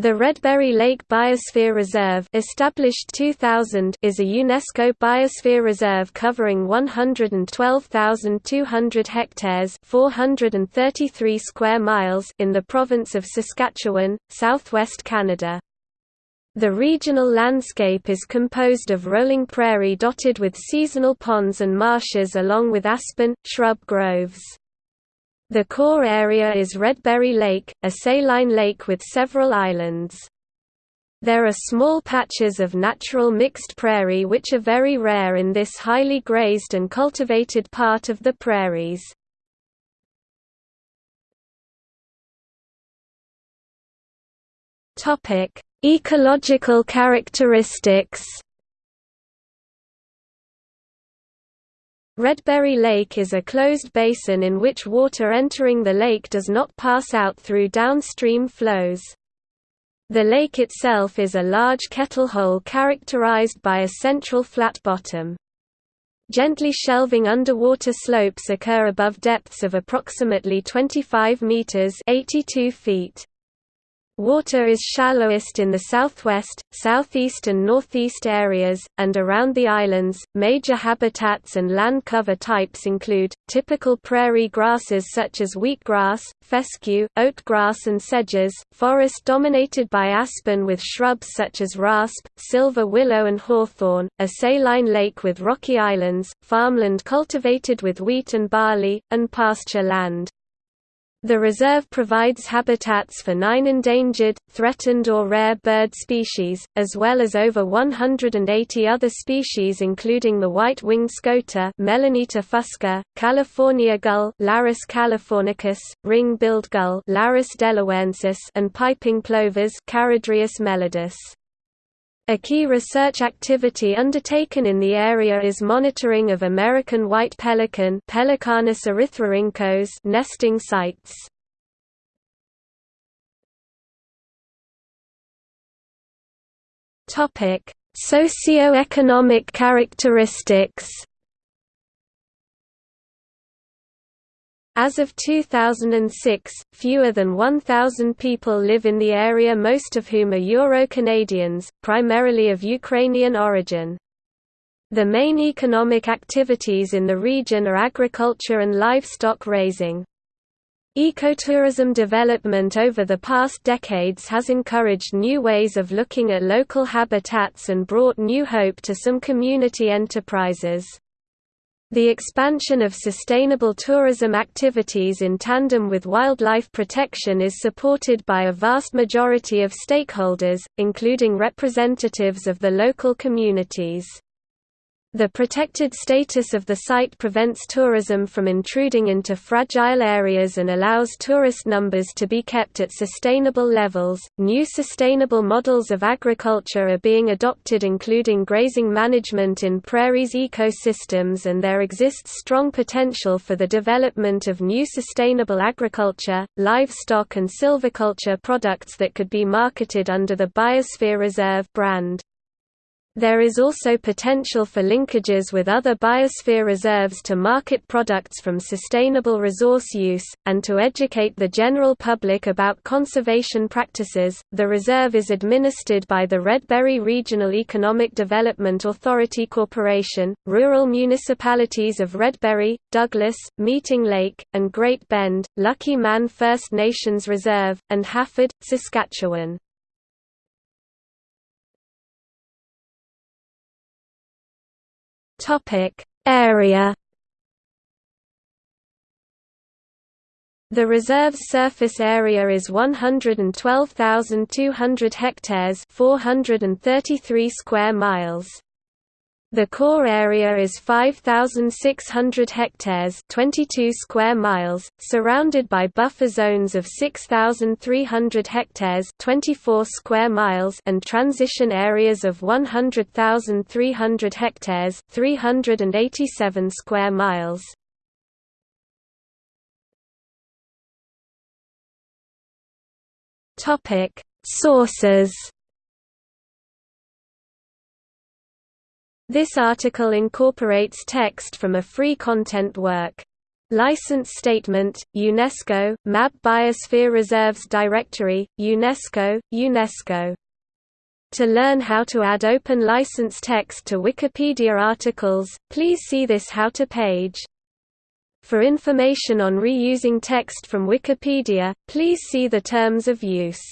The Redberry Lake Biosphere Reserve established 2000 is a UNESCO biosphere reserve covering 112,200 hectares 433 square miles in the province of Saskatchewan, southwest Canada. The regional landscape is composed of rolling prairie dotted with seasonal ponds and marshes along with aspen, shrub groves. The core area is Redberry Lake, a saline lake with several islands. There are small patches of natural mixed prairie which are very rare in this highly grazed and cultivated part of the prairies. Ecological characteristics Redberry Lake is a closed basin in which water entering the lake does not pass out through downstream flows. The lake itself is a large kettle hole characterized by a central flat bottom. Gently shelving underwater slopes occur above depths of approximately 25 meters (82 feet). Water is shallowest in the southwest, southeast, and northeast areas, and around the islands. Major habitats and land cover types include typical prairie grasses such as wheatgrass, fescue, oatgrass, and sedges, forest dominated by aspen with shrubs such as rasp, silver willow, and hawthorn, a saline lake with rocky islands, farmland cultivated with wheat and barley, and pasture land. The reserve provides habitats for nine endangered, threatened or rare bird species, as well as over 180 other species including the white-winged scoter Melanita fusca, California gull Larus californicus, ring-billed gull Larus delawarensis and piping plovers Charadrius melodus. A key research activity undertaken in the area is monitoring of American white pelican Pelecanus erythrorhynchos nesting sites. Topic: Socio-economic characteristics As of 2006, fewer than 1,000 people live in the area most of whom are Euro-Canadians, primarily of Ukrainian origin. The main economic activities in the region are agriculture and livestock raising. Ecotourism development over the past decades has encouraged new ways of looking at local habitats and brought new hope to some community enterprises. The expansion of sustainable tourism activities in tandem with wildlife protection is supported by a vast majority of stakeholders, including representatives of the local communities. The protected status of the site prevents tourism from intruding into fragile areas and allows tourist numbers to be kept at sustainable levels. New sustainable models of agriculture are being adopted, including grazing management in prairies ecosystems, and there exists strong potential for the development of new sustainable agriculture, livestock, and silviculture products that could be marketed under the Biosphere Reserve brand. There is also potential for linkages with other biosphere reserves to market products from sustainable resource use, and to educate the general public about conservation practices. The reserve is administered by the Redberry Regional Economic Development Authority Corporation. Rural municipalities of Redberry, Douglas, Meeting Lake, and Great Bend, Lucky Man First Nations Reserve, and Hafford, Saskatchewan. Topic Area The reserve's surface area is 112,200 hectares 433 square miles. The core area is 5600 hectares, 22 square miles, surrounded by buffer zones of 6300 hectares, 24 square miles and transition areas of 100,300 hectares, 387 square miles. Topic: Sources This article incorporates text from a free content work. License Statement, UNESCO, MAB Biosphere Reserves Directory, UNESCO, UNESCO. To learn how to add open license text to Wikipedia articles, please see this How to page. For information on reusing text from Wikipedia, please see the Terms of Use.